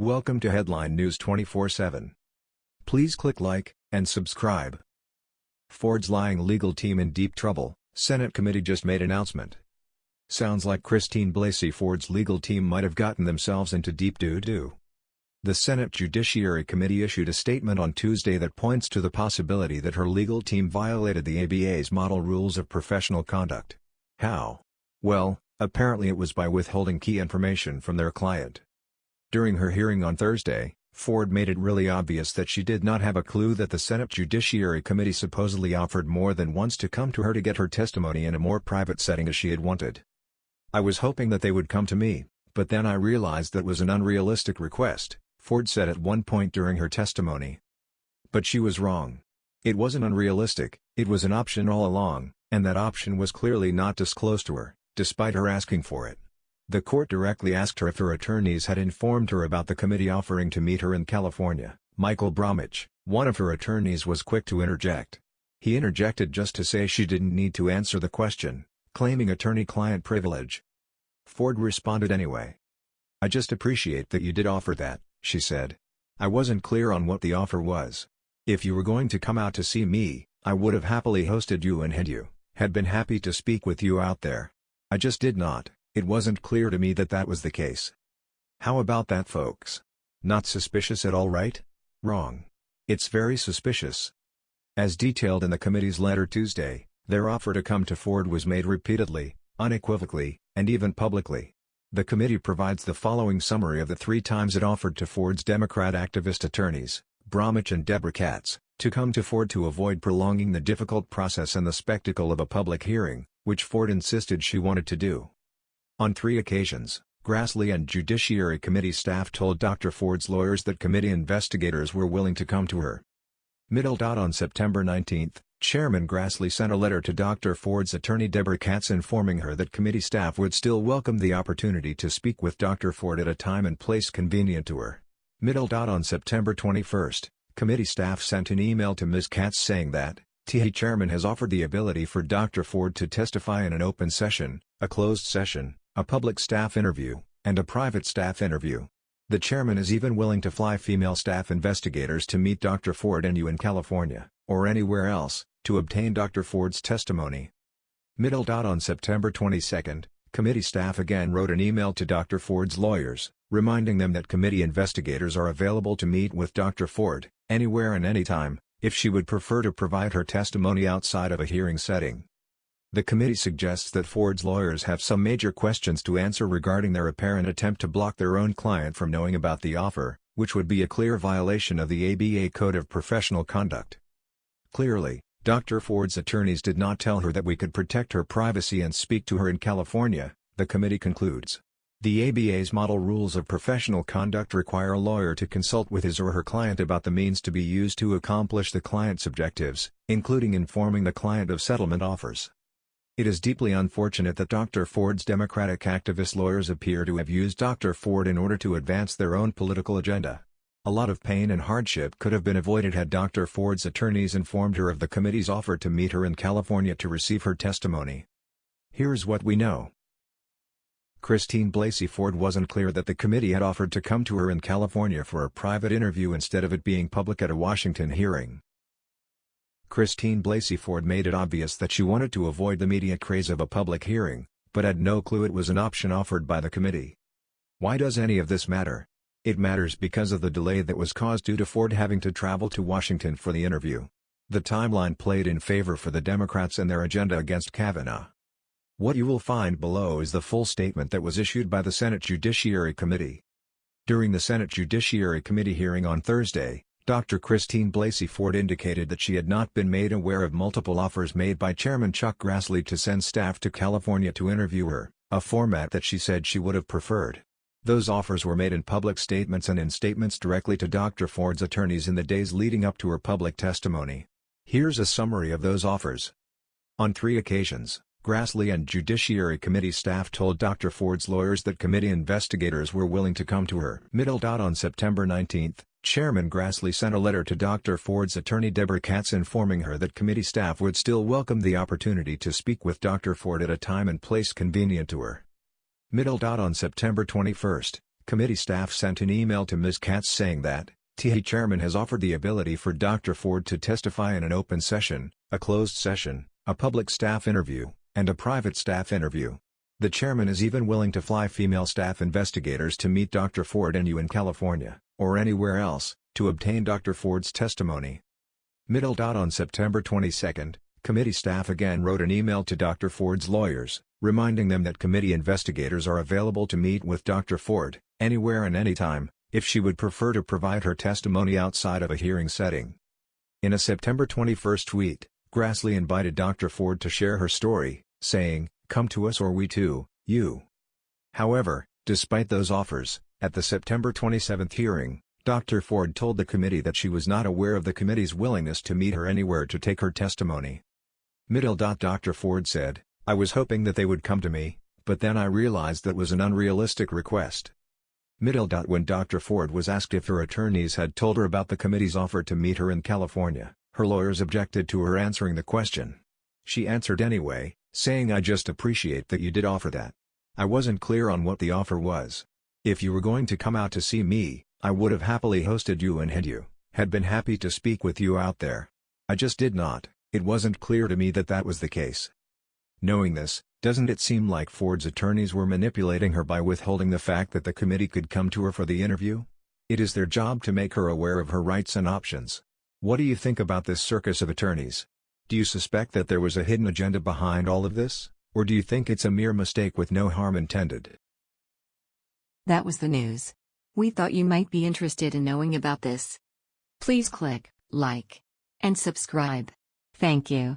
Welcome to Headline News 24/7. Please click like and subscribe. Ford's lying legal team in deep trouble, Senate committee just made announcement. Sounds like Christine Blasey Ford's legal team might have gotten themselves into deep doo-doo. The Senate Judiciary Committee issued a statement on Tuesday that points to the possibility that her legal team violated the ABA's model rules of professional conduct. How? Well, apparently it was by withholding key information from their client. During her hearing on Thursday, Ford made it really obvious that she did not have a clue that the Senate Judiciary Committee supposedly offered more than once to come to her to get her testimony in a more private setting as she had wanted. I was hoping that they would come to me, but then I realized that was an unrealistic request, Ford said at one point during her testimony. But she was wrong. It wasn't unrealistic, it was an option all along, and that option was clearly not disclosed to her, despite her asking for it. The court directly asked her if her attorneys had informed her about the committee offering to meet her in California. Michael Bromwich, one of her attorneys was quick to interject. He interjected just to say she didn't need to answer the question, claiming attorney-client privilege. Ford responded anyway. I just appreciate that you did offer that, she said. I wasn't clear on what the offer was. If you were going to come out to see me, I would have happily hosted you and had you, had been happy to speak with you out there. I just did not, it wasn't clear to me that that was the case. How about that folks? Not suspicious at all right? Wrong. It's very suspicious. As detailed in the committee's letter Tuesday, their offer to come to Ford was made repeatedly, unequivocally, and even publicly. The committee provides the following summary of the three times it offered to Ford's Democrat activist attorneys, Bromwich and Deborah Katz, to come to Ford to avoid prolonging the difficult process and the spectacle of a public hearing, which Ford insisted she wanted to do. On three occasions, Grassley and Judiciary Committee staff told Dr. Ford's lawyers that committee investigators were willing to come to her. Middle. On September 19, Chairman Grassley sent a letter to Dr. Ford's attorney Deborah Katz informing her that committee staff would still welcome the opportunity to speak with Dr. Ford at a time and place convenient to her. Middle. On September 21, committee staff sent an email to Ms. Katz saying that, THE chairman has offered the ability for Dr. Ford to testify in an open session, a closed session, a public staff interview, and a private staff interview. The chairman is even willing to fly female staff investigators to meet Dr. Ford and you in California, or anywhere else, to obtain Dr. Ford's testimony. Middle. On September 22, committee staff again wrote an email to Dr. Ford's lawyers, reminding them that committee investigators are available to meet with Dr. Ford, anywhere and anytime, if she would prefer to provide her testimony outside of a hearing setting. The committee suggests that Ford's lawyers have some major questions to answer regarding their apparent attempt to block their own client from knowing about the offer, which would be a clear violation of the ABA Code of Professional Conduct. Clearly, Dr. Ford's attorneys did not tell her that we could protect her privacy and speak to her in California, the committee concludes. The ABA's model rules of professional conduct require a lawyer to consult with his or her client about the means to be used to accomplish the client's objectives, including informing the client of settlement offers. It is deeply unfortunate that Dr. Ford's Democratic activist lawyers appear to have used Dr. Ford in order to advance their own political agenda. A lot of pain and hardship could have been avoided had Dr. Ford's attorneys informed her of the committee's offer to meet her in California to receive her testimony. Here's what we know. Christine Blasey Ford wasn't clear that the committee had offered to come to her in California for a private interview instead of it being public at a Washington hearing. Christine Blasey Ford made it obvious that she wanted to avoid the media craze of a public hearing, but had no clue it was an option offered by the committee. Why does any of this matter? It matters because of the delay that was caused due to Ford having to travel to Washington for the interview. The timeline played in favor for the Democrats and their agenda against Kavanaugh. What you will find below is the full statement that was issued by the Senate Judiciary Committee. During the Senate Judiciary Committee hearing on Thursday, Dr. Christine Blasey Ford indicated that she had not been made aware of multiple offers made by Chairman Chuck Grassley to send staff to California to interview her, a format that she said she would have preferred. Those offers were made in public statements and in statements directly to Dr. Ford's attorneys in the days leading up to her public testimony. Here's a summary of those offers. On three occasions, Grassley and Judiciary Committee staff told Dr. Ford's lawyers that committee investigators were willing to come to her. Middle. On September 19, Chairman Grassley sent a letter to Dr. Ford's attorney Deborah Katz informing her that committee staff would still welcome the opportunity to speak with Dr. Ford at a time and place convenient to her. Middle. On September 21, committee staff sent an email to Ms. Katz saying that, TIE chairman has offered the ability for Dr. Ford to testify in an open session, a closed session, a public staff interview, and a private staff interview. The chairman is even willing to fly female staff investigators to meet Dr. Ford and you in California, or anywhere else, to obtain Dr. Ford's testimony. Middle dot on September 22, committee staff again wrote an email to Dr. Ford's lawyers, reminding them that committee investigators are available to meet with Dr. Ford, anywhere and anytime, if she would prefer to provide her testimony outside of a hearing setting. In a September 21 tweet, Grassley invited Dr. Ford to share her story, saying, Come to us or we too, you. However, despite those offers, at the September 27 hearing, Dr. Ford told the committee that she was not aware of the committee's willingness to meet her anywhere to take her testimony. Middle. Dr. Ford said, I was hoping that they would come to me, but then I realized that was an unrealistic request. Middle. When Dr. Ford was asked if her attorneys had told her about the committee's offer to meet her in California, her lawyers objected to her answering the question. She answered anyway, saying I just appreciate that you did offer that. I wasn't clear on what the offer was. If you were going to come out to see me, I would have happily hosted you and had you, had been happy to speak with you out there. I just did not, it wasn't clear to me that that was the case. Knowing this, doesn't it seem like Ford's attorneys were manipulating her by withholding the fact that the committee could come to her for the interview? It is their job to make her aware of her rights and options. What do you think about this circus of attorneys? Do you suspect that there was a hidden agenda behind all of this, or do you think it's a mere mistake with no harm intended? That was the news. We thought you might be interested in knowing about this. Please click like and subscribe. Thank you.